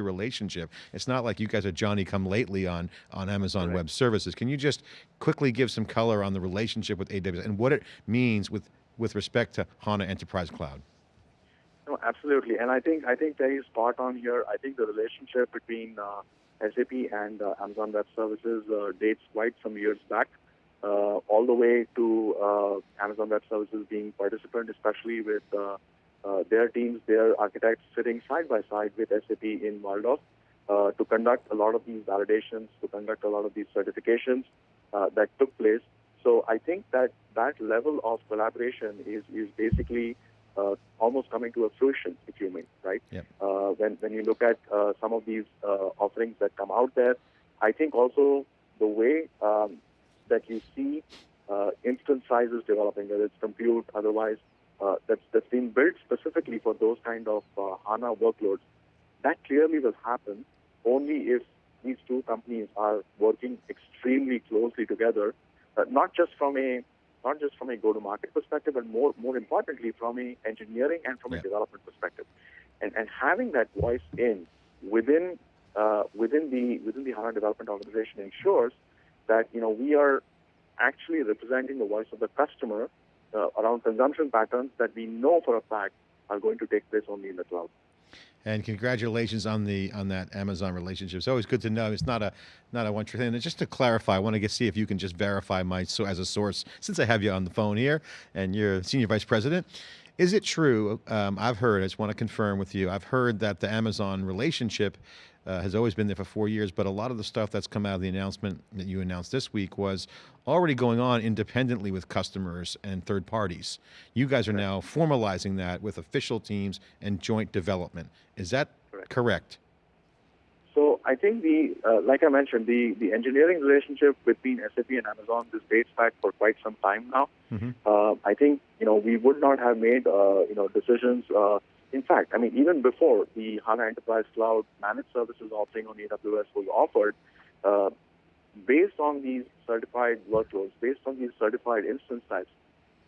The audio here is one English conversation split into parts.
relationship. It's not like you guys are Johnny come lately on, on Amazon Correct. Web Services. Can you just quickly give some color on the relationship with AWS and what it means with, with respect to HANA Enterprise Cloud? No, absolutely. And I think I think Terry is spot on here. I think the relationship between uh, SAP and uh, Amazon Web Services uh, dates quite some years back, uh, all the way to uh, Amazon Web Services being participant, especially with uh, their teams, their architects sitting side by side with SAP in Walldorf uh, to conduct a lot of these validations, to conduct a lot of these certifications uh, that took place. So I think that that level of collaboration is is basically uh, almost coming to a fruition, if you may, right? Yep. Uh, when when you look at uh, some of these uh, offerings that come out there, I think also the way um, that you see uh, instance sizes developing, whether it's compute, otherwise, that's that's been built specifically for those kind of uh, HANA workloads. That clearly will happen only if these two companies are working extremely closely together, uh, not just from a not just from a go-to-market perspective, but more more importantly from a engineering and from Yeah. a development perspective, and and having that voice in within uh, within the within the HANA development organization ensures that you know we are actually representing the voice of the customer uh, around consumption patterns that we know for a fact are going to take place only in the cloud. And congratulations on the on that Amazon relationship. It's always good to know. It's not a not a one true thing. And just to clarify, I want to get see if you can just verify my so as a source since I have you on the phone here and you're senior vice president. Is it true? Um, I've heard. I just want to confirm with you. I've heard that the Amazon relationship uh, has always been there for four years, but a lot of the stuff that's come out of the announcement that you announced this week was already going on independently with customers and third parties. You guys are now formalizing that with official teams and joint development. Is that Correct. correct? So I think the, uh, like I mentioned, the, the engineering relationship between SAP and Amazon this dates back for quite some time now. Mhm. Uh, I think you know we would not have made uh, you know decisions. In fact, I mean even before the HANA Enterprise Cloud managed services offering on AWS was offered, uh, based on these certified workloads, based on these certified instance types,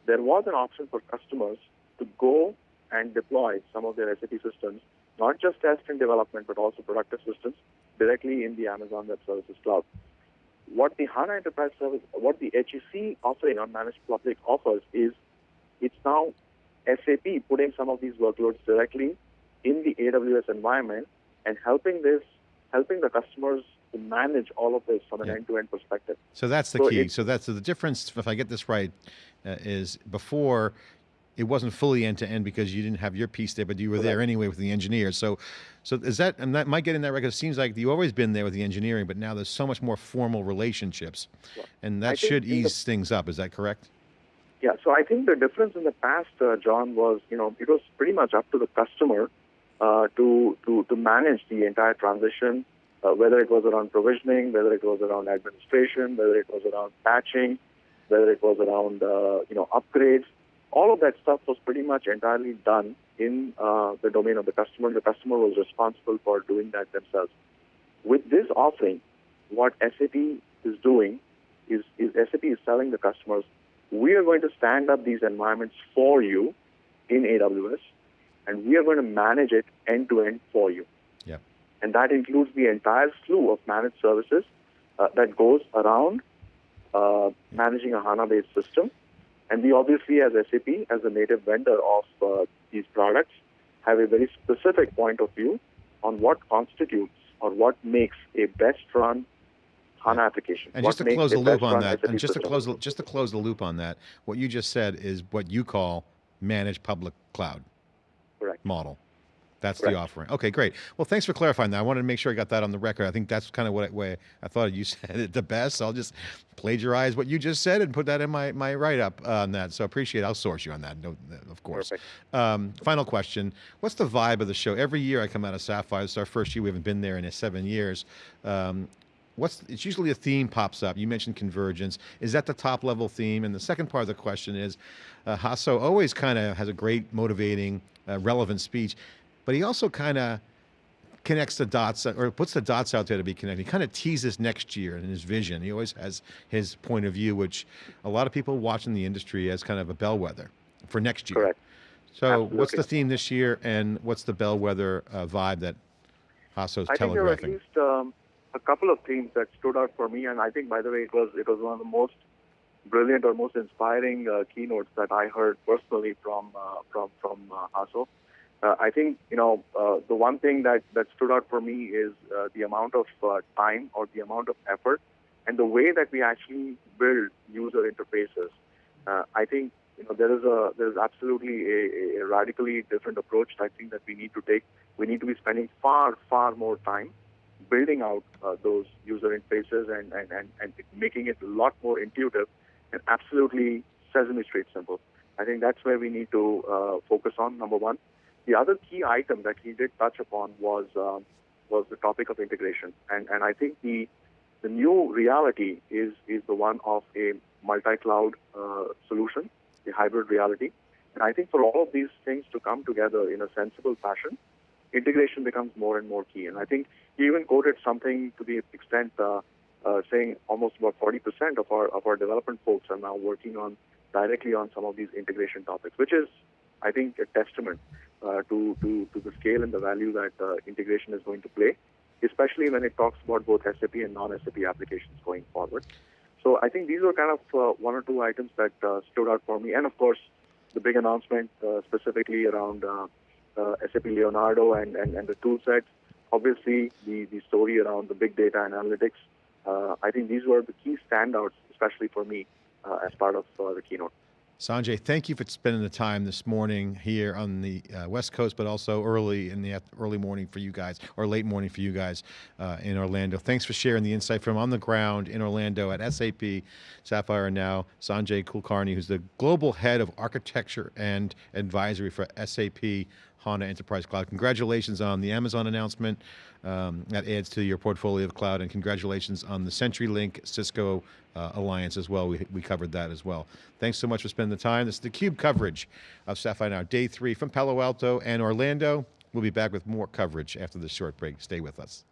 there was an option for customers to go and deploy some of their SAP systems, not just test and development, but also productive systems directly in the Amazon Web Services Cloud. What the HANA Enterprise Service, what the HEC offering on Managed Public offers is it's now SAP putting some of these workloads directly in the AWS environment and helping this, helping the customers to manage all of this from an end-to-end perspective. So that's the So key. it- So that's the difference, if I get this right, uh, is before it wasn't fully end to end because you didn't have your piece there, but you were there anyway with the engineers. So, so is that, and that might get in that record. It seems like you've always been there with the engineering, but now there's so much more formal relationships. And that think should in the- ease things up. Is that correct? Yeah, so I think the difference in the past, uh, John, was you know it was pretty much up to the customer uh, to to to manage the entire transition, uh, whether it was around provisioning, whether it was around administration, whether it was around patching, whether it was around uh, you know upgrades. All of that stuff was pretty much entirely done in uh, the domain of the customer. The customer was responsible for doing that themselves. With this offering, what SAP is doing is, is SAP is telling the customers, we are going to stand up these environments for you in AWS, and we are going to manage it end to end for you. Yep. And that includes the entire slew of managed services uh, that goes around uh, managing a HANA-based system. And we obviously, as SAP, as a native vendor of uh, these products, have a very specific point of view on what constitutes or what makes a best run HANA application. And What just to close the loop on that, and just to close, the- just to close the loop on that, what you just said is what you call managed public cloud Correct. model. That's the offering. Okay, great. Well, thanks for clarifying that. I wanted to make sure I got that on the record. I think that's kind of what I, way I thought you said it the best. I'll just plagiarize what you just said and put that in my, my write-up on that. So I appreciate it. I'll source you on that, no, of course. Um, final question. What's the vibe of the show? Every year I come out of Sapphire. It's our first year. We haven't been there in seven years. Um, what's it's usually a theme pops up. You mentioned convergence. Is that the top level theme? And the second part of the question is, uh, Hasso always kind of has a great motivating, uh, relevant speech, but he also kind of connects the dots or puts the dots out there to be connected. He kind of teases next year in his vision. He always has his point of view, which a lot of people watching the industry as kind of a bellwether for next year. Correct. So what's the theme this year and what's the bellwether uh, vibe that Hasso's I think there were at telegraphing. least um, a couple of themes that stood out for me, and I think, by the way, it was it was one of the most brilliant or most inspiring uh, keynotes that I heard personally from uh, from from uh, Hasso. Uh, I think you know uh, the one thing that that stood out for me is uh, the amount of uh, time or the amount of effort and the way that we actually build user interfaces. I think you know there is a there is absolutely a, a radically different approach. I think that we need to take. We need to be spending far far more time building out uh, those user interfaces and, and, and, and making it a lot more intuitive and absolutely Sesame Street simple. I think that's where we need to uh, focus on. Number one. The other key item that he did touch upon was um, was the topic of integration, and and I think the the new reality is is the one of a multi-cloud uh, solution, the hybrid reality, and I think for all of these things to come together in a sensible fashion, integration becomes more and more key. And I think he even quoted something to the extent uh, uh, saying almost about 40% of our of our development folks are now working on directly on some of these integration topics, which is, I think, a testament uh, to, to to the scale and the value that uh, integration is going to play, especially when it talks about both SAP and non-SAP applications going forward. So I think these were kind of uh, one or two items that uh, stood out for me, and of course, the big announcement specifically around uh, SAP Leonardo and, and, and the tool sets. Obviously, the, the story around the big data and analytics. Uh, I think these were the key standouts, especially for me, uh, as part of uh, the keynote. Sanjay, thank you for spending the time this morning here on the uh, West Coast, but also early in the early morning for you guys, or late morning for you guys uh, in Orlando. Thanks for sharing the insight from on the ground in Orlando at SAP Sapphire Now. Sanjay Kulkarni, who's the global head of architecture and advisory for SAP HANA Enterprise Cloud. Congratulations on the Amazon announcement. Um, that adds to your portfolio of cloud, and congratulations on the CenturyLink Cisco uh, alliance as well. We, we covered that as well. Thanks so much for spending the time. This is the Cube coverage of Sapphire Now, day three from Palo Alto and Orlando. We'll be back with more coverage after this short break. Stay with us.